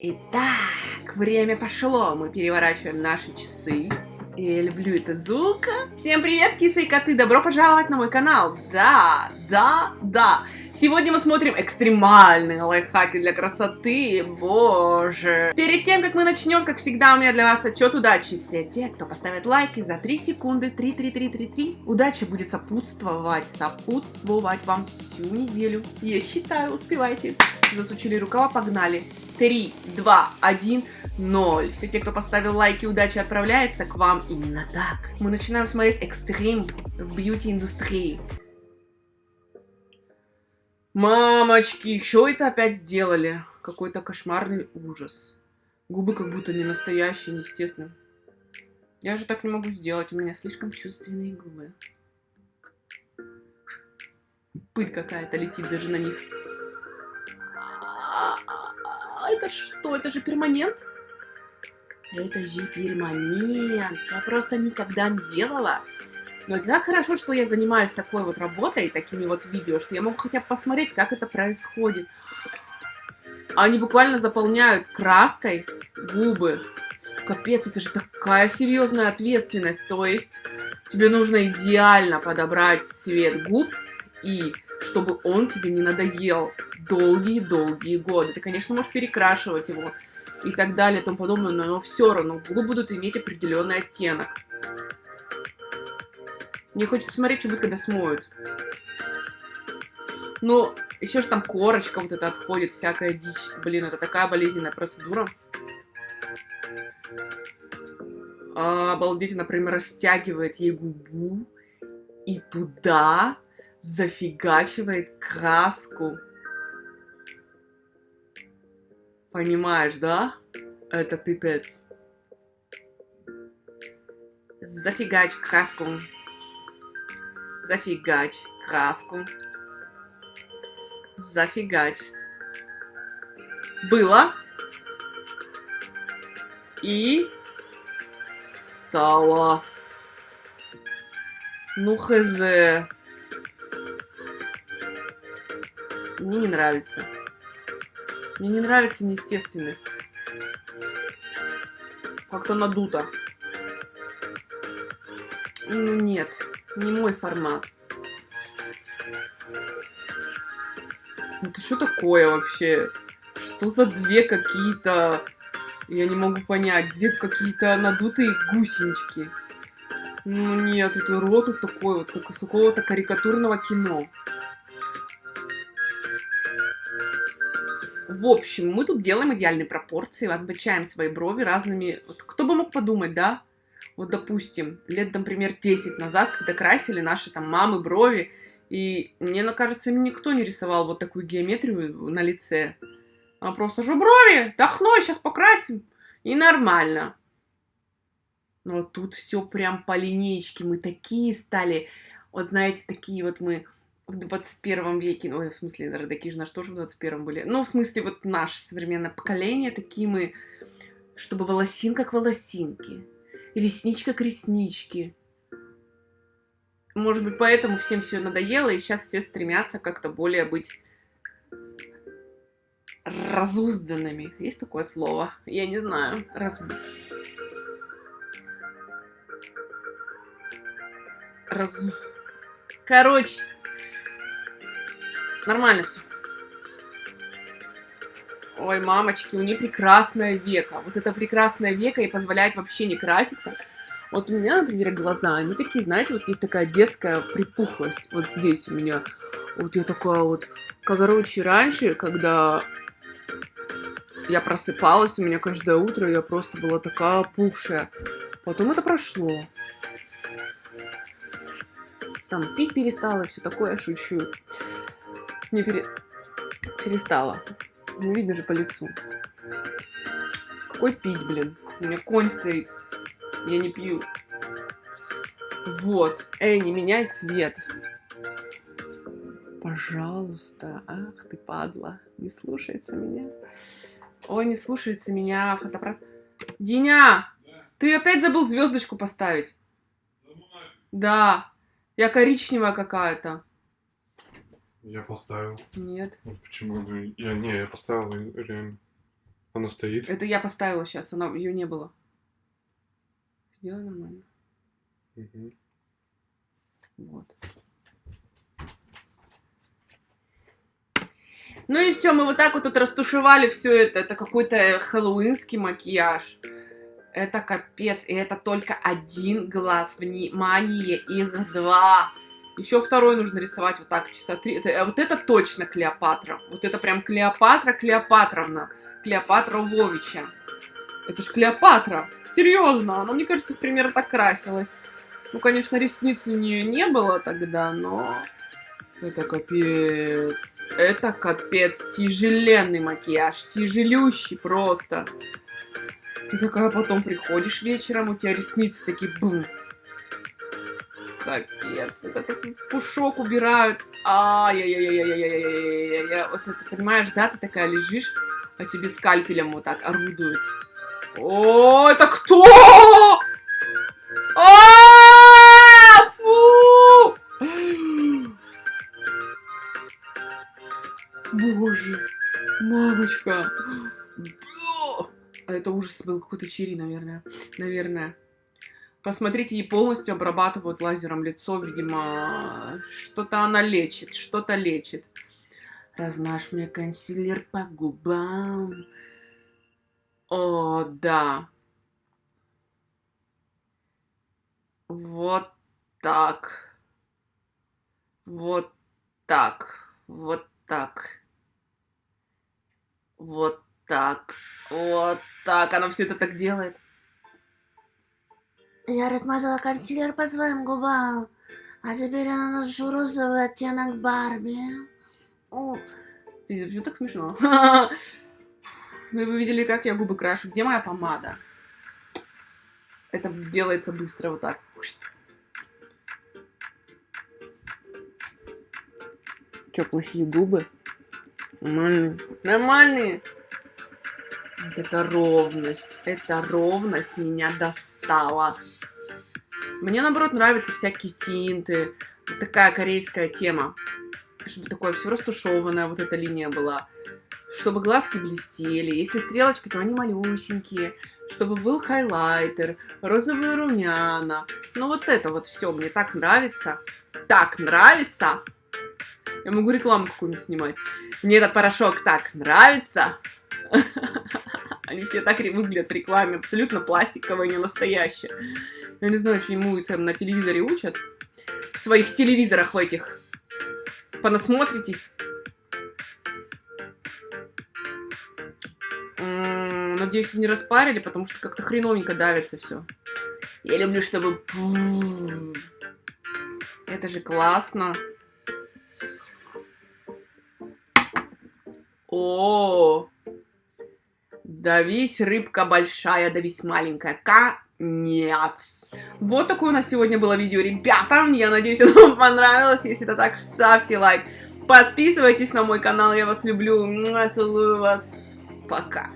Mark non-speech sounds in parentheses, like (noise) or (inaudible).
Итак, время пошло. Мы переворачиваем наши часы. Я люблю этот звук. Всем привет, кисы и коты! Добро пожаловать на мой канал! Да, да, да! Сегодня мы смотрим экстремальные лайфхаки для красоты, боже! Перед тем, как мы начнем, как всегда, у меня для вас отчет удачи. Все те, кто поставит лайки за 3 секунды, 3, 3, 3, 3, 3, удача будет сопутствовать, сопутствовать вам всю неделю. Я считаю, успевайте. Засучили рукава, погнали. 3, 2, 1, 0. Все те, кто поставил лайки, удачи отправляется к вам именно так. Мы начинаем смотреть экстрим в бьюти-индустрии. Мамочки, что это опять сделали? Какой-то кошмарный ужас. Губы как будто не настоящие, неестественные. Я же так не могу сделать, у меня слишком чувственные губы. Пыль какая-то летит даже на них. Это что? Это же перманент? Это же перманент. Я просто никогда не делала. Но как хорошо, что я занимаюсь такой вот работой, такими вот видео, что я могу хотя бы посмотреть, как это происходит. Они буквально заполняют краской губы. Капец, это же такая серьезная ответственность. То есть тебе нужно идеально подобрать цвет губ и чтобы он тебе не надоел долгие-долгие годы. Ты, конечно, можешь перекрашивать его и так далее и тому подобное, но все равно губы будут иметь определенный оттенок. Мне хочется посмотреть, что будет, когда смоют. Ну, еще же там корочка вот это отходит, всякая дичь. Блин, это такая болезненная процедура. А, обалдеть, например, растягивает ей губу. И туда зафигачивает краску. Понимаешь, да? Это пипец. Зафигач краску. Зафигач краску. Зафигач. Было. И стало. Ну хз. Мне не нравится. Мне не нравится неестественность. Как-то надуто. Ну нет, не мой формат. Это что такое вообще? Что за две какие-то... Я не могу понять. Две какие-то надутые гусенички. Ну нет, это рот вот такой вот, как из какого-то карикатурного кино. В общем, мы тут делаем идеальные пропорции, отмечаем свои брови разными... Вот кто бы мог подумать, да? Вот, допустим, лет, например, 10 назад, когда красили наши там мамы брови, и мне кажется, никто не рисовал вот такую геометрию на лице. А просто же брови, дохной, сейчас покрасим, и нормально. Но тут все прям по линейке, мы такие стали, вот знаете, такие вот мы в 21 веке, ну, в смысле, родаки же на что же в 21 были? Ну, в смысле, вот наше современное поколение, такие мы, чтобы волосинка к волосинке, ресничка к ресничке. Может быть, поэтому всем все надоело, и сейчас все стремятся как-то более быть разузданными. Есть такое слово? Я не знаю. Раз... Раз... Короче, Нормально все. Ой, мамочки, у нее прекрасное веко. Вот это прекрасное веко и позволяет вообще не краситься. Вот у меня, например, глаза, они такие, знаете, вот есть такая детская припухлость. Вот здесь у меня. Вот я такая вот... Короче, раньше, когда я просыпалась, у меня каждое утро я просто была такая опухшая. Потом это прошло. Там пить перестала, все такое, шучу не пере... перестала. Ну, видно же по лицу. Какой пить, блин? У меня конь стоит. Я не пью. Вот. Эй, не меняй цвет. Пожалуйста. Ах ты падла. Не слушается меня. Ой, не слушается меня фотоаппарат. Диня! Да. Ты опять забыл звездочку поставить? Да. Я коричневая какая-то. Я поставил. Нет. Почему? Я не, я поставил реально. Она стоит. Это я поставила сейчас, она ее не было. Сделай нормально. Мгм. Вот. Ну и все, мы вот так вот тут растушевали все это. Это какой-то хэллоуинский макияж. Это капец. И это только один глаз. Внимание, их два. Еще второй нужно рисовать вот так, часа три. Это, а вот это точно Клеопатра. Вот это прям Клеопатра Клеопатровна. Клеопатра Вовича. Это ж Клеопатра. Серьезно, она, мне кажется, примерно так красилась. Ну, конечно, ресниц у нее не было тогда, но... Это капец. Это капец. Тяжеленный макияж. Тяжелющий просто. Ты такая потом приходишь вечером, у тебя ресницы такие бум. Капец. Это такой пушок убирают. Ай-яй-яй-яй-яй-яй-яй-яй. Вот это, понимаешь, да, ты такая лежишь, а тебе скальпелем вот так орудуют. О, это кто? А! Боже, мамочка. А это ужас был какой-то чири, наверное. Наверное. Посмотрите, ей полностью обрабатывают лазером лицо, видимо. Что-то она лечит, что-то лечит. Размажь мне консилер по губам. О, да. Вот так. Вот так. Вот так. Вот так. Вот так. Она все это так делает. Я размазала консилер по своим губам, а теперь я наношу розовый оттенок Барби. Пиздец, почему так смешно? (laughs) Вы бы видели, как я губы крашу. Где моя помада? Это делается быстро вот так. Че, плохие губы? Нормальные. Нормальные. Вот это ровность. Эта ровность меня достала. Мне, наоборот, нравятся всякие тинты. Вот такая корейская тема. Чтобы такое все растушеванное, вот эта линия была. Чтобы глазки блестели. Если стрелочки, то они малюсенькие. Чтобы был хайлайтер, розовые румяна. Ну вот это вот все мне так нравится. Так нравится. Я могу рекламу какую-нибудь снимать. Мне этот порошок так нравится. (laughs) Они все так выглядят в рекламе. Абсолютно пластиковые, не настоящие. Я не знаю, чему там на телевизоре учат. В своих телевизорах в этих. Понасмотритесь. М, Надеюсь, не распарили, потому что как-то хреновенько давится все. Я люблю, чтобы... Это же классно. О, давись, рыбка большая, давись, маленькая. Конец. Вот такое у нас сегодня было видео, ребята. Я надеюсь, (laughs) оно вам понравилось. Если это так, ставьте лайк. Подписывайтесь на мой канал, я вас люблю. Целую вас. Пока.